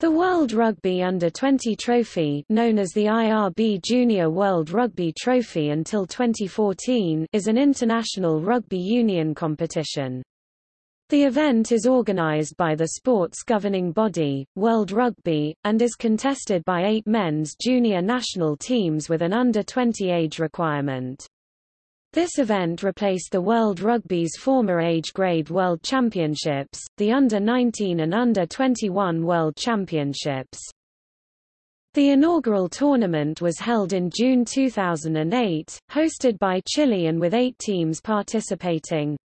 The World Rugby Under-20 Trophy known as the IRB Junior World Rugby Trophy until 2014 is an international rugby union competition. The event is organised by the sport's governing body, World Rugby, and is contested by eight men's junior national teams with an under-20 age requirement. This event replaced the World Rugby's former age grade World Championships, the Under-19 and Under-21 World Championships. The inaugural tournament was held in June 2008, hosted by Chile and with eight teams participating.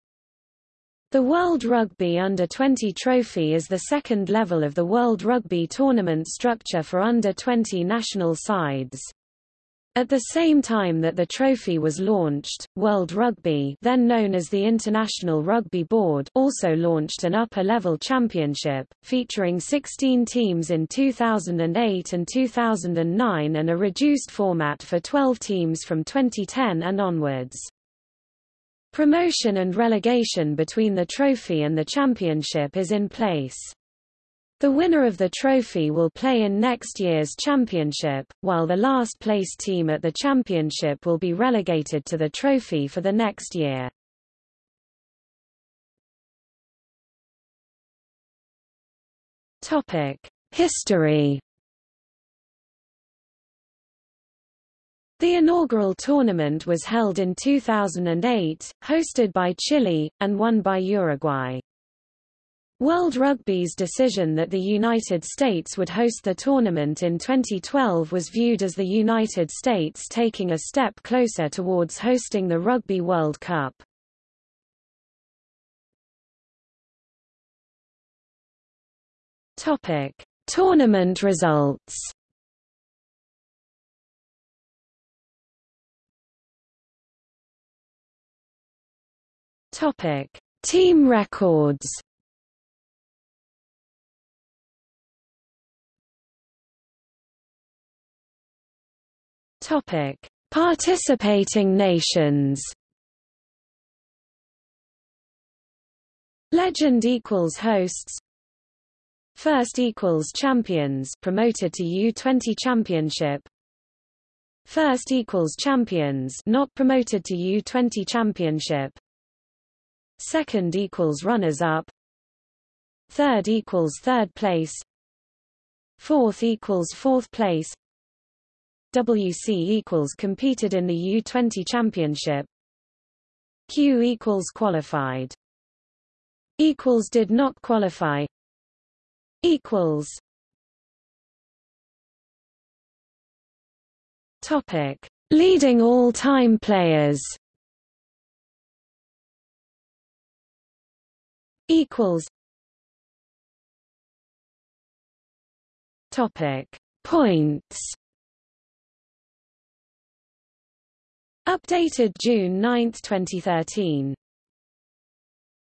The World Rugby Under-20 Trophy is the second level of the World Rugby tournament structure for under-20 national sides. At the same time that the trophy was launched, World Rugby then known as the International Rugby Board also launched an upper-level championship, featuring 16 teams in 2008 and 2009 and a reduced format for 12 teams from 2010 and onwards. Promotion and relegation between the trophy and the championship is in place. The winner of the trophy will play in next year's championship, while the last place team at the championship will be relegated to the trophy for the next year. History The inaugural tournament was held in 2008, hosted by Chile, and won by Uruguay. World Rugby's decision that the United States would host the tournament in 2012 was viewed as the United States taking a step closer towards hosting the Rugby World Cup. Topic: Tournament results. Topic: Team records. Topic: Participating nations. Legend equals hosts. First equals champions promoted to U20 championship. First equals champions not promoted to U20 championship. Second equals runners up. Third equals third place. Fourth equals fourth place. WC equals competed in the U20 Championship. Q equals qualified. Equals did not qualify. Equals. Topic: Leading all-time players. Equals. Topic: Points. Updated June 9, 2013